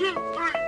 two, three.